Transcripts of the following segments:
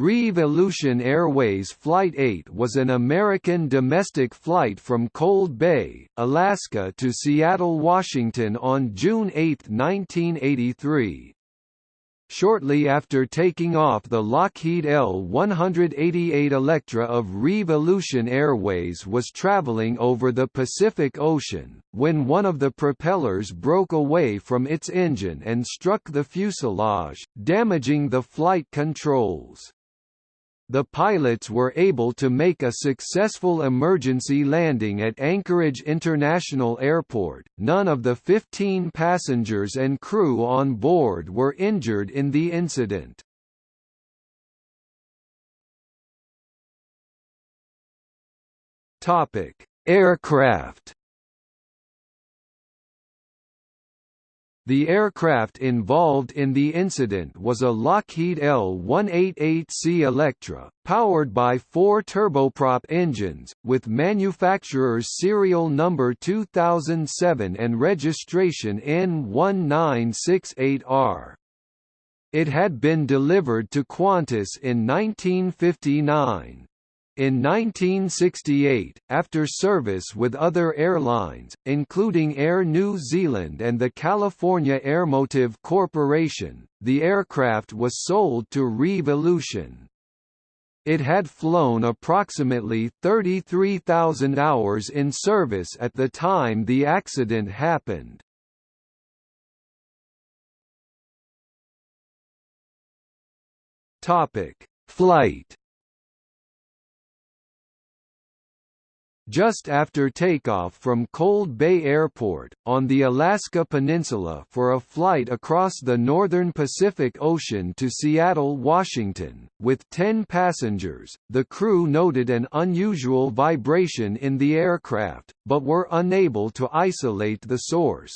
Reeve Aleutian Airways Flight 8 was an American domestic flight from Cold Bay, Alaska to Seattle, Washington on June 8, 1983. Shortly after taking off the Lockheed L-188 Electra of Reeve Aleutian Airways was traveling over the Pacific Ocean, when one of the propellers broke away from its engine and struck the fuselage, damaging the flight controls the pilots were able to make a successful emergency landing at Anchorage International Airport. None of the 15 passengers and crew on board were injured in the incident. Topic: Aircraft The aircraft involved in the incident was a Lockheed L-188C Electra, powered by four turboprop engines, with manufacturer's serial number 2007 and registration N1968R. It had been delivered to Qantas in 1959. In 1968, after service with other airlines, including Air New Zealand and the California Airmotive Corporation, the aircraft was sold to Reeve Aleutian. It had flown approximately 33,000 hours in service at the time the accident happened. Flight Just after takeoff from Cold Bay Airport, on the Alaska Peninsula for a flight across the northern Pacific Ocean to Seattle, Washington, with 10 passengers, the crew noted an unusual vibration in the aircraft, but were unable to isolate the source.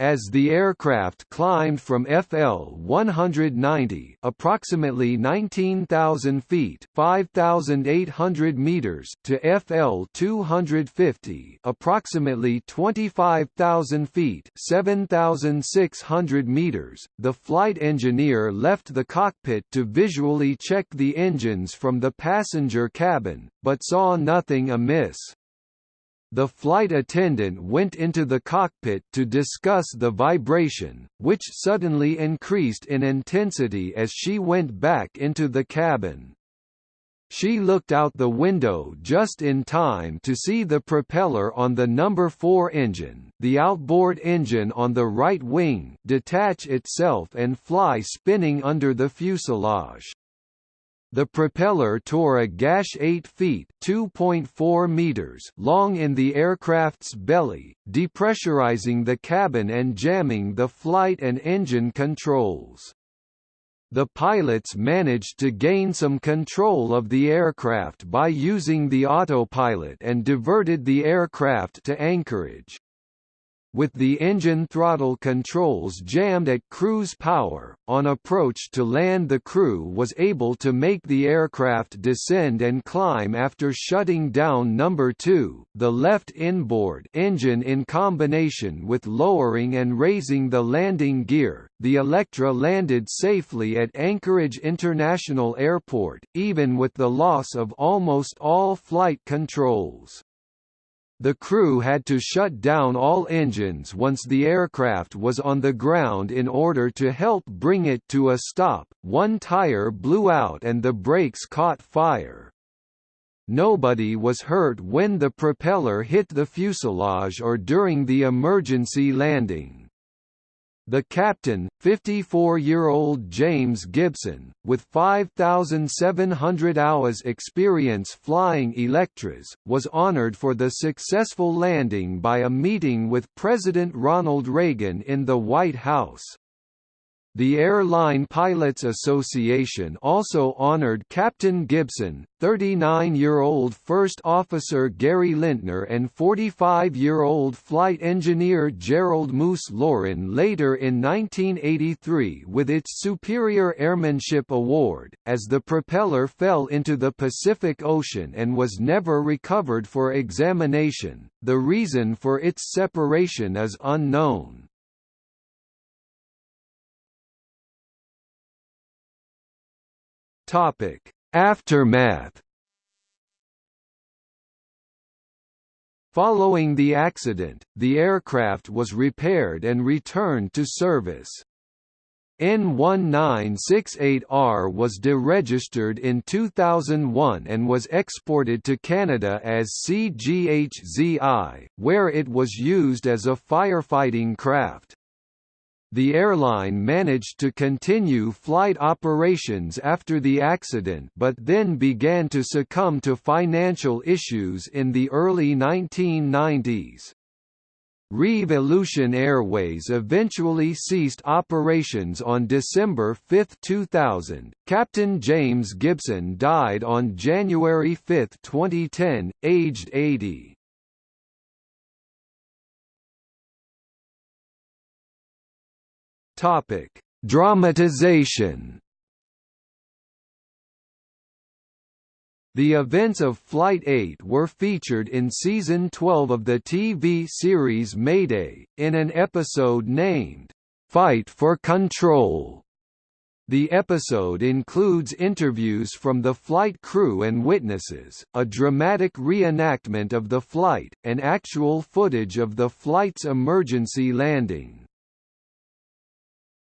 As the aircraft climbed from FL 190, approximately 19,000 feet (5,800 meters) to FL 250, approximately 25,000 feet (7,600 meters), the flight engineer left the cockpit to visually check the engines from the passenger cabin, but saw nothing amiss. The flight attendant went into the cockpit to discuss the vibration, which suddenly increased in intensity as she went back into the cabin. She looked out the window just in time to see the propeller on the number 4 engine, the outboard engine on the right wing, detach itself and fly spinning under the fuselage. The propeller tore a gash 8 feet (2.4 meters) long in the aircraft's belly, depressurizing the cabin and jamming the flight and engine controls. The pilots managed to gain some control of the aircraft by using the autopilot and diverted the aircraft to Anchorage. With the engine throttle controls jammed at cruise power, on approach to land the crew was able to make the aircraft descend and climb after shutting down number 2, the left inboard engine in combination with lowering and raising the landing gear. The Electra landed safely at Anchorage International Airport, even with the loss of almost all flight controls. The crew had to shut down all engines once the aircraft was on the ground in order to help bring it to a stop. One tire blew out and the brakes caught fire. Nobody was hurt when the propeller hit the fuselage or during the emergency landing. The captain, 54-year-old James Gibson, with 5,700 hours experience flying Electras, was honored for the successful landing by a meeting with President Ronald Reagan in the White House. The Airline Pilots Association also honored Captain Gibson, 39-year-old First Officer Gary Lintner and 45-year-old Flight Engineer Gerald Moose Laurin later in 1983 with its Superior Airmanship Award, as the propeller fell into the Pacific Ocean and was never recovered for examination. The reason for its separation is unknown. Topic: Aftermath Following the accident, the aircraft was repaired and returned to service. N1968R was deregistered in 2001 and was exported to Canada as CGHZI, where it was used as a firefighting craft. The airline managed to continue flight operations after the accident but then began to succumb to financial issues in the early 1990s. Reeve Aleutian Airways eventually ceased operations on December 5, 2000. Captain James Gibson died on January 5, 2010, aged 80. Topic: Dramatization. The events of Flight 8 were featured in season 12 of the TV series Mayday, in an episode named, "'Fight for Control'". The episode includes interviews from the flight crew and witnesses, a dramatic reenactment of the flight, and actual footage of the flight's emergency landing.